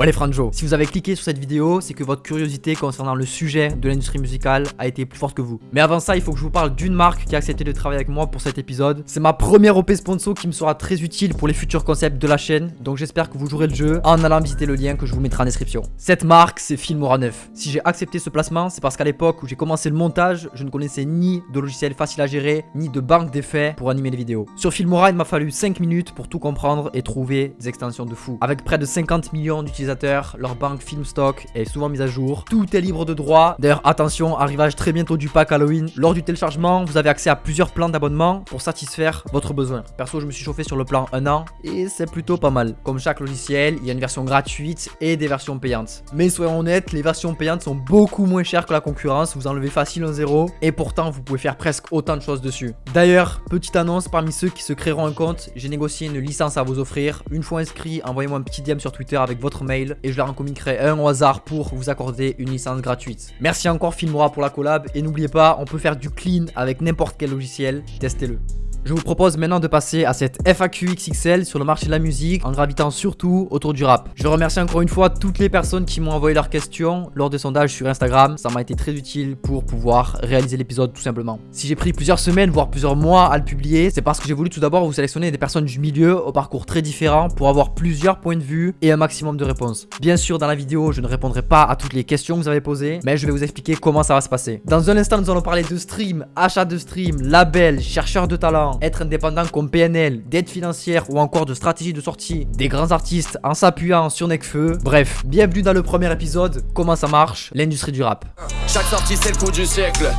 Ouais les franjo, si vous avez cliqué sur cette vidéo, c'est que votre curiosité concernant le sujet de l'industrie musicale a été plus forte que vous. Mais avant ça, il faut que je vous parle d'une marque qui a accepté de travailler avec moi pour cet épisode. C'est ma première OP sponsor qui me sera très utile pour les futurs concepts de la chaîne, donc j'espère que vous jouerez le jeu en allant visiter le lien que je vous mettrai en description. Cette marque, c'est Filmora 9. Si j'ai accepté ce placement, c'est parce qu'à l'époque où j'ai commencé le montage, je ne connaissais ni de logiciel facile à gérer, ni de banque d'effets pour animer les vidéos. Sur Filmora, il m'a fallu 5 minutes pour tout comprendre et trouver des extensions de fou. Avec près de 50 millions d'utilisateurs leur banque Filmstock est souvent mise à jour. Tout est libre de droit. D'ailleurs, attention, arrivage très bientôt du pack Halloween. Lors du téléchargement, vous avez accès à plusieurs plans d'abonnement pour satisfaire votre besoin. Perso, je me suis chauffé sur le plan 1 an et c'est plutôt pas mal. Comme chaque logiciel, il y a une version gratuite et des versions payantes. Mais soyons honnêtes, les versions payantes sont beaucoup moins chères que la concurrence. Vous enlevez facile un zéro et pourtant vous pouvez faire presque autant de choses dessus. D'ailleurs, petite annonce parmi ceux qui se créeront un compte, j'ai négocié une licence à vous offrir. Une fois inscrit, envoyez-moi un petit DM sur Twitter avec votre mail et je leur en communiquerai un au hasard pour vous accorder une licence gratuite. Merci encore Filmora pour la collab et n'oubliez pas, on peut faire du clean avec n'importe quel logiciel, testez-le. Je vous propose maintenant de passer à cette FAQ XXL sur le marché de la musique en gravitant surtout autour du rap. Je remercie encore une fois toutes les personnes qui m'ont envoyé leurs questions lors des sondages sur Instagram. Ça m'a été très utile pour pouvoir réaliser l'épisode tout simplement. Si j'ai pris plusieurs semaines, voire plusieurs mois à le publier, c'est parce que j'ai voulu tout d'abord vous sélectionner des personnes du milieu au parcours très différent pour avoir plusieurs points de vue et un maximum de réponses. Bien sûr, dans la vidéo, je ne répondrai pas à toutes les questions que vous avez posées, mais je vais vous expliquer comment ça va se passer. Dans un instant, nous allons parler de stream, achat de stream, label, chercheur de talent, être indépendant comme PNL, d'aide financière ou encore de stratégie de sortie des grands artistes en s'appuyant sur Necfeu. Bref, bienvenue dans le premier épisode, comment ça marche, l'industrie du rap. Chaque sortie c'est le coup du siècle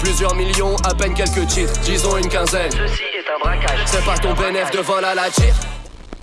Plusieurs millions, à peine quelques titres, disons une quinzaine Ceci est un braquage. C'est pas ton bénéf de vol à la tire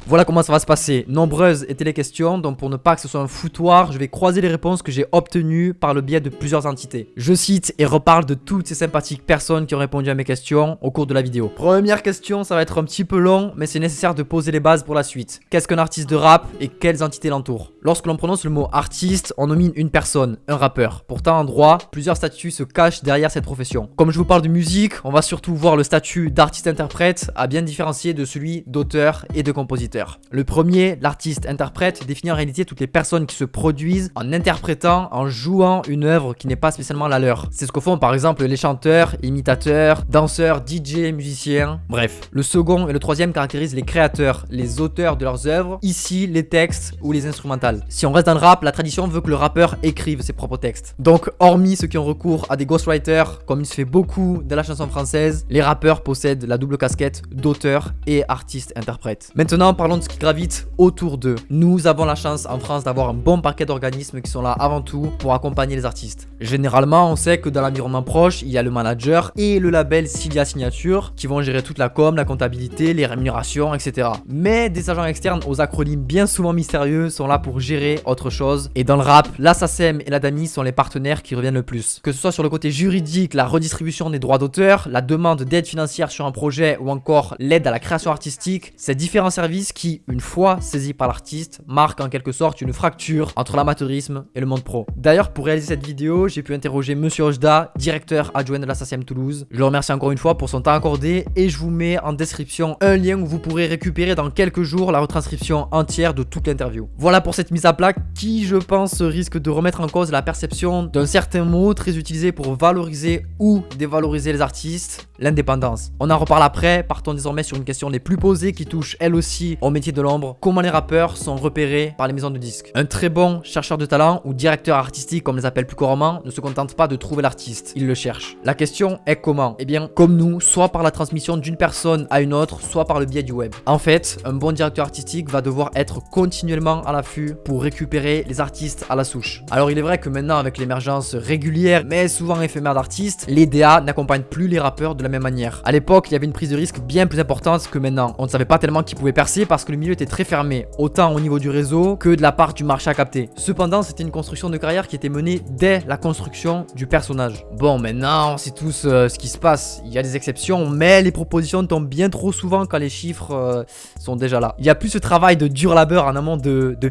Voilà comment ça va se passer. Nombreuses étaient les questions, donc pour ne pas que ce soit un foutoir, je vais croiser les réponses que j'ai obtenues par le biais de plusieurs entités. Je cite et reparle de toutes ces sympathiques personnes qui ont répondu à mes questions au cours de la vidéo. Première question, ça va être un petit peu long, mais c'est nécessaire de poser les bases pour la suite. Qu'est-ce qu'un artiste de rap et quelles entités l'entourent? Lorsque l'on prononce le mot artiste, on nomine une personne, un rappeur. Pourtant, en droit, plusieurs statuts se cachent derrière cette profession. Comme je vous parle de musique, on va surtout voir le statut d'artiste-interprète à bien différencier de celui d'auteur et de compositeur. Le premier, l'artiste-interprète, définit en réalité toutes les personnes qui se produisent en interprétant, en jouant une œuvre qui n'est pas spécialement la leur. C'est ce que font par exemple les chanteurs, imitateurs, danseurs, DJ, musiciens, bref. Le second et le troisième caractérisent les créateurs, les auteurs de leurs œuvres, ici les textes ou les instrumentales. Si on reste dans le rap, la tradition veut que le rappeur écrive ses propres textes. Donc, hormis ceux qui ont recours à des ghostwriters, comme il se fait beaucoup dans la chanson française, les rappeurs possèdent la double casquette d'auteur et artiste-interprète. Maintenant, parlons de ce qui gravite autour d'eux. Nous avons la chance en France d'avoir un bon paquet d'organismes qui sont là avant tout pour accompagner les artistes. Généralement, on sait que dans l'environnement proche, il y a le manager et le label Cilia Signature qui vont gérer toute la com, la comptabilité, les rémunérations, etc. Mais des agents externes aux acronymes bien souvent mystérieux sont là pour gérer autre chose. Et dans le rap, la et la DAMI sont les partenaires qui reviennent le plus. Que ce soit sur le côté juridique, la redistribution des droits d'auteur, la demande d'aide financière sur un projet ou encore l'aide à la création artistique, ces différents services qui, une fois saisis par l'artiste, marquent en quelque sorte une fracture entre l'amateurisme et le monde pro. D'ailleurs, pour réaliser cette vidéo, j'ai pu interroger Monsieur Ojda, directeur adjoint de la Toulouse. Je le remercie encore une fois pour son temps accordé et je vous mets en description un lien où vous pourrez récupérer dans quelques jours la retranscription entière de toute l'interview. Voilà pour cette mise à plat qui, je pense, risque de remettre en cause la perception d'un certain mot très utilisé pour valoriser ou dévaloriser les artistes, l'indépendance. On en reparle après, partons désormais sur une question les plus posées qui touche elle aussi au métier de l'ombre. Comment les rappeurs sont repérés par les maisons de disques? Un très bon chercheur de talent ou directeur artistique comme les appelle plus couramment ne se contente pas de trouver l'artiste, il le cherche. La question est comment? Eh bien comme nous, soit par la transmission d'une personne à une autre, soit par le biais du web. En fait, un bon directeur artistique va devoir être continuellement à l'affût pour récupérer les artistes à la souche. Alors il est vrai que maintenant avec l'émergence régulière mais souvent éphémère d'artistes, les DA n'accompagnent plus les rappeurs de la même manière. À l'époque, il y avait une prise de risque bien plus importante que maintenant. On ne savait pas tellement qui pouvait percer parce que le milieu était très fermé, autant au niveau du réseau que de la part du marché à capter. Cependant, c'était une construction de carrière qui était menée dès la construction du personnage. Bon, maintenant, on sait tous euh, ce qui se passe. Il y a des exceptions, mais les propositions tombent bien trop souvent quand les chiffres euh, sont déjà là. Il y a plus ce travail de dur labeur en amont de, de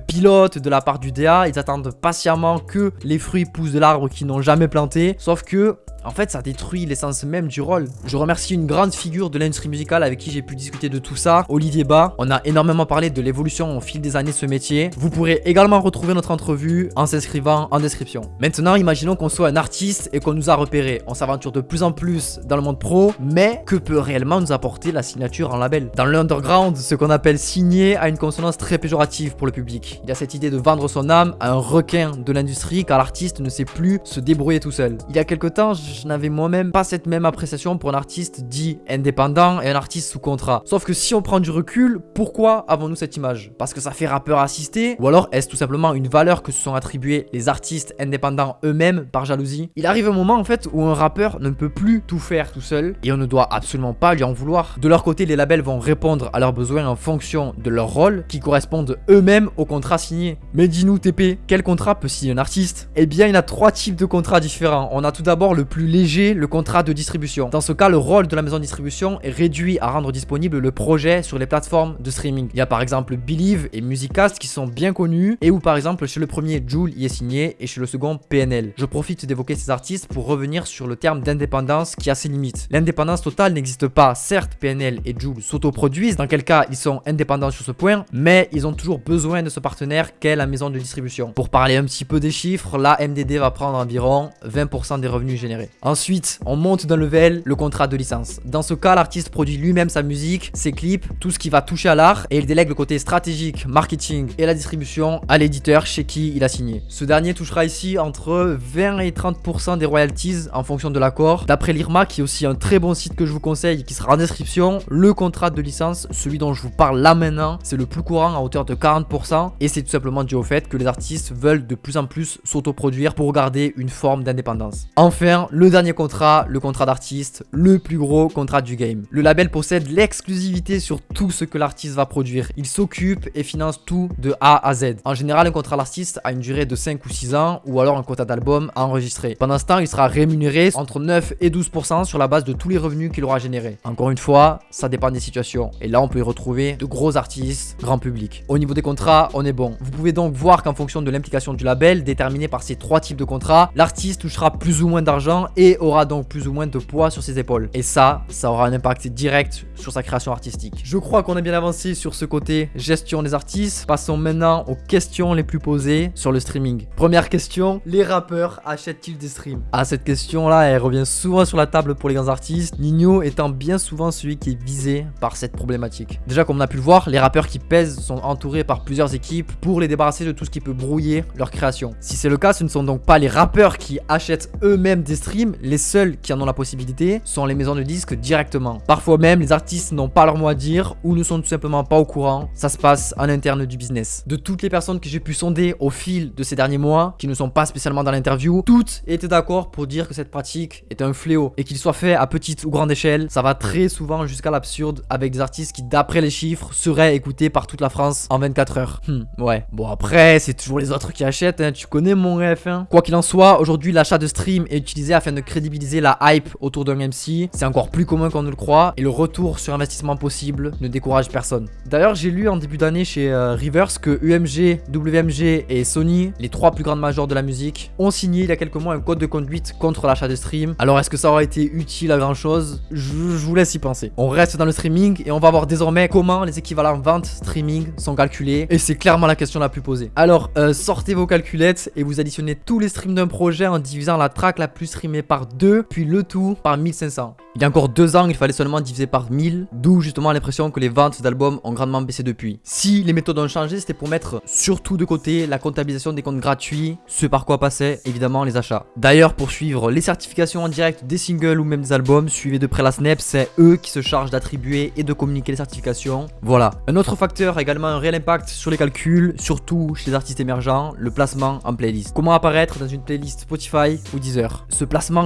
de la part du DA. Ils attendent patiemment que les fruits poussent de l'arbre qu'ils n'ont jamais planté. Sauf que En fait, ça détruit l'essence même du rôle. Je remercie une grande figure de l'industrie musicale avec qui j'ai pu discuter de tout ça, Olivier Bas. On a énormément parlé de l'évolution au fil des années de ce métier. Vous pourrez également retrouver notre entrevue en s'inscrivant en description. Maintenant, imaginons qu'on soit un artiste et qu'on nous a repéré. On s'aventure de plus en plus dans le monde pro, mais que peut réellement nous apporter la signature en label? Dans l'underground, ce qu'on appelle signer a une consonance très péjorative pour le public. Il y a cette idée de vendre son âme à un requin de l'industrie car l'artiste ne sait plus se débrouiller tout seul. Il y a quelques temps, n'avais moi-même pas cette même appréciation pour un artiste dit indépendant et un artiste sous contrat. Sauf que si on prend du recul, pourquoi avons-nous cette image? Parce que ça fait rappeur assisté Ou alors est-ce tout simplement une valeur que se sont attribués les artistes indépendants eux-mêmes par jalousie? Il arrive un moment en fait où un rappeur ne peut plus tout faire tout seul et on ne doit absolument pas lui en vouloir. De leur côté, les labels vont répondre à leurs besoins en fonction de leur rôle qui correspondent eux-mêmes au contrat signé. Mais dis-nous TP, quel contrat peut signer un artiste? Eh bien, il y a trois types de contrats différents. On a tout d'abord le léger, le contrat de distribution. Dans ce cas, le rôle de la maison de distribution est réduit à rendre disponible le projet sur les plateformes de streaming. Il y a par exemple Believe et Musicast qui sont bien connus et où par exemple chez le premier Joule y est signé et chez le second PNL. Je profite d'évoquer ces artistes pour revenir sur le terme d'indépendance qui a ses limites. L'indépendance totale n'existe pas. Certes, PNL et Joule s'autoproduisent, dans quel cas ils sont indépendants sur ce point, mais ils ont toujours besoin de ce partenaire qu'est la maison de distribution. Pour parler un petit peu des chiffres, la MDD va prendre environ 20% des revenus générés. Ensuite, on monte d'un level le contrat de licence. Dans ce cas, l'artiste produit lui-même sa musique, ses clips, tout ce qui va toucher à l'art et il délègue le côté stratégique, marketing et la distribution à l'éditeur chez qui il a signé. Ce dernier touchera ici entre 20 et 30% des royalties en fonction de l'accord. D'après l'IRMA, qui est aussi un très bon site que je vous conseille qui sera en description, le contrat de licence, celui dont je vous parle là maintenant, c'est le plus courant à hauteur de 40% et c'est tout simplement dû au fait que les artistes veulent de plus en plus s'autoproduire pour garder une forme d'indépendance. Enfin, le dernier contrat, le contrat d'artiste, le plus gros contrat du game. Le label possède l'exclusivité sur tout ce que l'artiste va produire. Il s'occupe et finance tout de A à Z. En général, un contrat d'artiste a une durée de 5 ou 6 ans ou alors un quota d'album à enregistrer. Pendant ce temps, il sera rémunéré entre 9 et 12% sur la base de tous les revenus qu'il aura générés. Encore une fois, ça dépend des situations. Et là, on peut y retrouver de gros artistes, grand public. Au niveau des contrats, on est bon. Vous pouvez donc voir qu'en fonction de l'implication du label, déterminé par ces trois types de contrats, l'artiste touchera plus ou moins d'argent et aura donc plus ou moins de poids sur ses épaules. Et ça, ça aura un impact direct sur sa création artistique. Je crois qu'on a bien avancé sur ce côté gestion des artistes. Passons maintenant aux questions les plus posées sur le streaming. Première question, les rappeurs achètent-ils des streams? Ah, cette question-là, elle revient souvent sur la table pour les grands artistes, Nino étant bien souvent celui qui est visé par cette problématique. Déjà, comme on a pu le voir, les rappeurs qui pèsent sont entourés par plusieurs équipes pour les débarrasser de tout ce qui peut brouiller leur création. Si c'est le cas, ce ne sont donc pas les rappeurs qui achètent eux-mêmes des streams, les seuls qui en ont la possibilité sont les maisons de disques directement. Parfois même, les artistes n'ont pas leur mot à dire ou ne sont tout simplement pas au courant, ça se passe en interne du business. De toutes les personnes que j'ai pu sonder au fil de ces derniers mois, qui ne sont pas spécialement dans l'interview, toutes étaient d'accord pour dire que cette pratique est un fléau et qu'il soit fait à petite ou grande échelle, ça va très souvent jusqu'à l'absurde avec des artistes qui d'après les chiffres seraient écoutés par toute la France en 24 heures. Hmm, ouais. Bon après, c'est toujours les autres qui achètent, hein. tu connais mon ref. Hein. Quoi qu'il en soit, aujourd'hui l'achat de stream est utilisé afin de crédibiliser la hype autour d'un MC. C'est encore plus commun qu'on ne le croit et le retour sur investissement possible ne décourage personne. D'ailleurs, j'ai lu en début d'année chez euh, Rivers que UMG, WMG et Sony, les trois plus grandes majors de la musique, ont signé il y a quelques mois un code de conduite contre l'achat de stream. Alors est-ce que ça aurait été utile à grand chose je, vous laisse y penser. On reste dans le streaming et on va voir désormais comment les équivalents vente streaming sont calculés et c'est clairement la question la plus posée. Alors euh, sortez vos calculettes et vous additionnez tous les streams d'un projet en divisant la track la plus streamée par 2 puis le tout par 1500. Il y a encore deux ans, il fallait seulement diviser par 1000, d'où justement l'impression que les ventes d'albums ont grandement baissé depuis. Si les méthodes ont changé, c'était pour mettre surtout de côté la comptabilisation des comptes gratuits, ce par quoi passaient évidemment les achats. D'ailleurs, pour suivre les certifications en direct des singles ou même des albums, suivez de près la Snap, c'est eux qui se chargent d'attribuer et de communiquer les certifications. Voilà. Un autre facteur a également un réel impact sur les calculs, surtout chez les artistes émergents, le placement en playlist. Comment apparaître dans une playlist Spotify ou Deezer?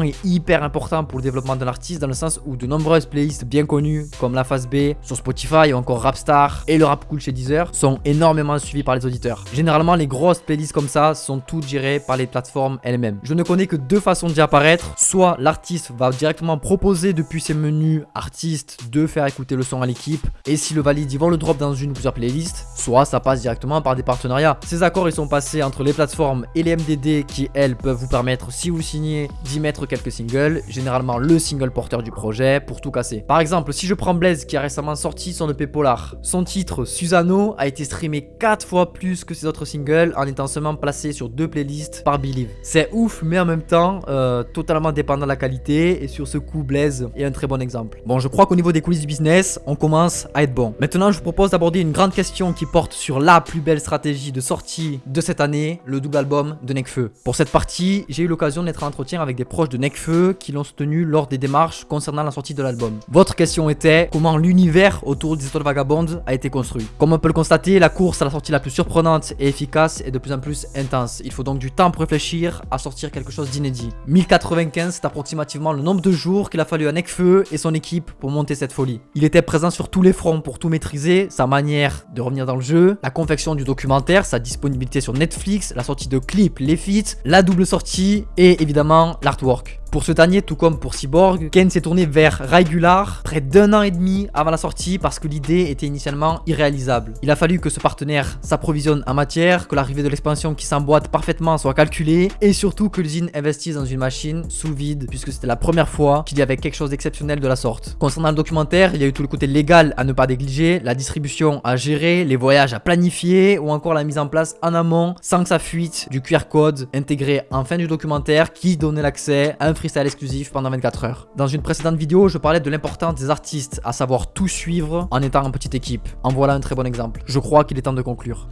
Est hyper important pour le développement d'un artiste dans le sens où de nombreuses playlists bien connues comme La Phase B sur Spotify ou encore Rapstar et le Rap Cool chez Deezer sont énormément suivis par les auditeurs. Généralement, les grosses playlists comme ça sont toutes gérées par les plateformes elles-mêmes. Je ne connais que deux façons d'y apparaître. Soit l'artiste va directement proposer depuis ses menus artistes de faire écouter le son à l'équipe et si le valide, ils vont le drop dans une ou plusieurs playlists. Soit ça passe directement par des partenariats. Ces accords, ils sont passés entre les plateformes et les MDD qui, elles, peuvent vous permettre, si vous signez, d'y quelques singles, généralement le single porteur du projet, pour tout casser. Par exemple, si je prends Blaze qui a récemment sorti son EP Polar, son titre Susano a été streamé 4 fois plus que ses autres singles en étant seulement placé sur deux playlists par Believe. C'est ouf, mais en même temps, euh, totalement dépendant de la qualité, et sur ce coup, Blaze est un très bon exemple. Bon, je crois qu'au niveau des coulisses du business, on commence à être bon. Maintenant, je vous propose d'aborder une grande question qui porte sur la plus belle stratégie de sortie de cette année, le double album de Nekfeu. Pour cette partie, j'ai eu l'occasion d'être en entretien avec des de Nekfeu qui l'ont soutenu lors des démarches concernant la sortie de l'album. Votre question était comment l'univers autour des étoiles vagabondes a été construit. Comme on peut le constater, la course à la sortie la plus surprenante et efficace est de plus en plus intense. Il faut donc du temps pour réfléchir à sortir quelque chose d'inédit. 1095, c'est approximativement le nombre de jours qu'il a fallu à Nekfeu et son équipe pour monter cette folie. Il était présent sur tous les fronts pour tout maîtriser, sa manière de revenir dans le jeu, la confection du documentaire, sa disponibilité sur Netflix, la sortie de clips, les feats, la double sortie et évidemment l'artwork. Network. Pour ce dernier, tout comme pour Cyborg, Ken s'est tourné vers Regular près d'un an et demi avant la sortie parce que l'idée était initialement irréalisable. Il a fallu que ce partenaire s'approvisionne en matière, que l'arrivée de l'expansion qui s'emboîte parfaitement soit calculée et surtout que l'usine investisse dans une machine sous vide puisque c'était la première fois qu'il y avait quelque chose d'exceptionnel de la sorte. Concernant le documentaire, il y a eu tout le côté légal à ne pas négliger, la distribution à gérer, les voyages à planifier ou encore la mise en place en amont sans que ça fuite du QR code intégré en fin du documentaire qui donnait l'accès à un freestyle exclusif pendant 24 heures. Dans une précédente vidéo, je parlais de l'importance des artistes à savoir tout suivre en étant en petite équipe. En voilà un très bon exemple. Je crois qu'il est temps de conclure.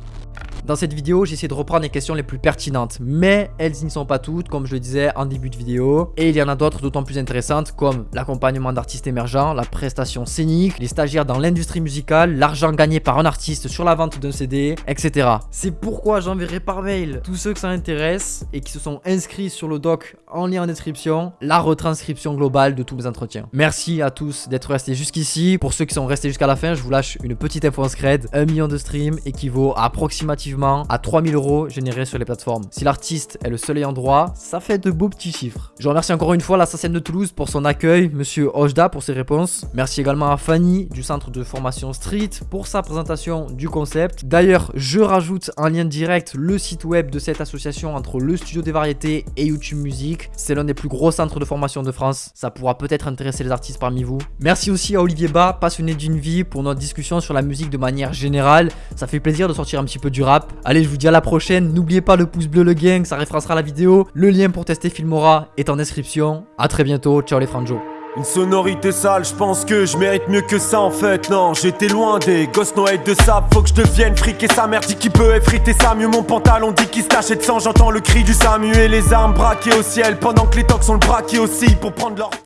Dans cette vidéo, j'ai essayé de reprendre les questions les plus pertinentes, mais elles n'y sont pas toutes, comme je le disais en début de vidéo. Et il y en a d'autres d'autant plus intéressantes, comme l'accompagnement d'artistes émergents, la prestation scénique, les stagiaires dans l'industrie musicale, l'argent gagné par un artiste sur la vente d'un CD, etc. C'est pourquoi j'enverrai par mail tous ceux que ça intéresse et qui se sont inscrits sur le doc en lien en description, la retranscription globale de tous mes entretiens. Merci à tous d'être restés jusqu'ici. Pour ceux qui sont restés jusqu'à la fin, je vous lâche une petite info en scred. 1 million de streams équivaut à approximativement à 3000 euros générés sur les plateformes. Si l'artiste est le seul ayant droit, ça fait de beaux petits chiffres. Je remercie encore une fois l'assassin de Toulouse pour son accueil, monsieur Ojda pour ses réponses. Merci également à Fanny du centre de formation Street pour sa présentation du concept. D'ailleurs, je rajoute en lien direct le site web de cette association entre le studio des variétés et YouTube Music. C'est l'un des plus gros centres de formation de France. Ça pourra peut-être intéresser les artistes parmi vous. Merci aussi à Olivier Bas, passionné d'une vie, pour notre discussion sur la musique de manière générale. Ça fait plaisir de sortir un petit peu du rap. Allez, je vous dis à la prochaine. N'oubliez pas le pouce bleu, le gang, ça référencera la vidéo. Le lien pour tester Filmora est en description. A très bientôt. Ciao les franjos. Une sonorité sale, je pense que je mérite mieux que ça en fait Non j'étais loin des gosses noël de sable Faut que je devienne fric sa mère dit qu'il peut effriter ça mieux Mon pantalon dit qu'il se tachait de sang J'entends le cri du Samu et les armes braquées au ciel Pendant que les tocs sont le braqués aussi pour prendre leur